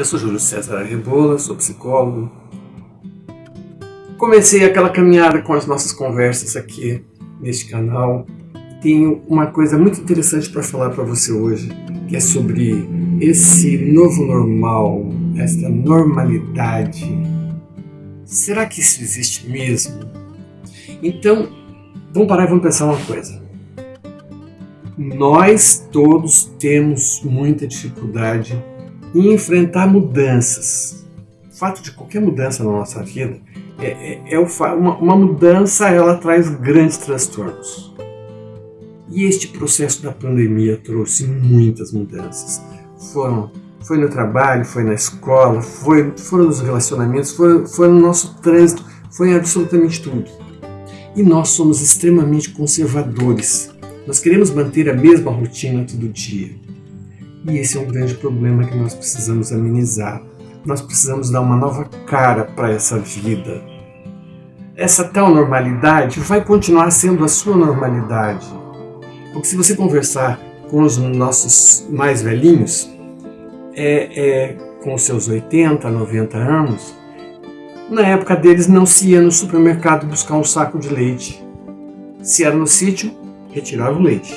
Eu sou Júlio César Rebola, sou psicólogo. Comecei aquela caminhada com as nossas conversas aqui neste canal. Tenho uma coisa muito interessante para falar para você hoje, que é sobre esse novo normal, esta normalidade. Será que isso existe mesmo? Então, vamos parar e vamos pensar uma coisa. Nós todos temos muita dificuldade em enfrentar mudanças. O fato de qualquer mudança na nossa vida é, é, é uma, uma mudança ela traz grandes transtornos. E este processo da pandemia trouxe muitas mudanças. Foram, foi no trabalho, foi na escola, foi, foram nos relacionamentos, foi, foi no nosso trânsito, foi em absolutamente tudo. E nós somos extremamente conservadores. Nós queremos manter a mesma rotina todo dia. E esse é um grande problema que nós precisamos amenizar. Nós precisamos dar uma nova cara para essa vida. Essa tal normalidade vai continuar sendo a sua normalidade. Porque se você conversar com os nossos mais velhinhos, é, é, com seus 80, 90 anos, na época deles não se ia no supermercado buscar um saco de leite. Se era no sítio, retirava o leite.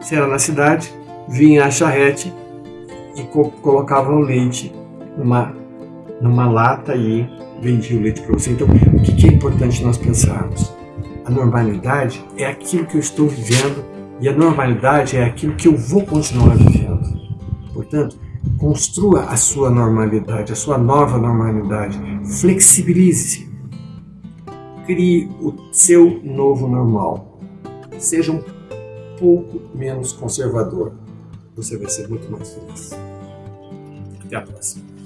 Se era na cidade, vinha a charrete e co colocava o leite numa, numa lata e vendia o leite para você. Então, o que é importante nós pensarmos? A normalidade é aquilo que eu estou vivendo e a normalidade é aquilo que eu vou continuar vivendo. Portanto, construa a sua normalidade, a sua nova normalidade. Flexibilize-se. Crie o seu novo normal. Seja um pouco menos conservador você vai ser muito mais feliz. Até a próxima.